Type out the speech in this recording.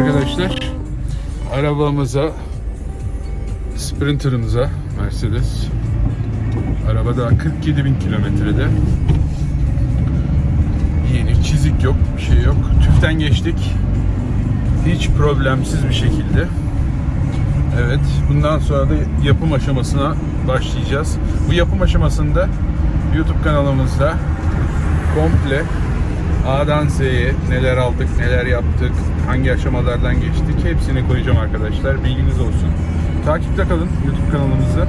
arkadaşlar. Arabamıza, Sprinter'ımıza Mercedes. Araba daha 47 bin kilometrede. Yeni çizik yok, bir şey yok. TÜV'den geçtik. Hiç problemsiz bir şekilde. Evet, bundan sonra da yapım aşamasına başlayacağız. Bu yapım aşamasında YouTube kanalımızda komple A'dan Z'ye neler aldık, neler yaptık, hangi aşamalardan geçtik hepsini koyacağım arkadaşlar. Bilginiz olsun. Takipte kalın YouTube kanalımızda.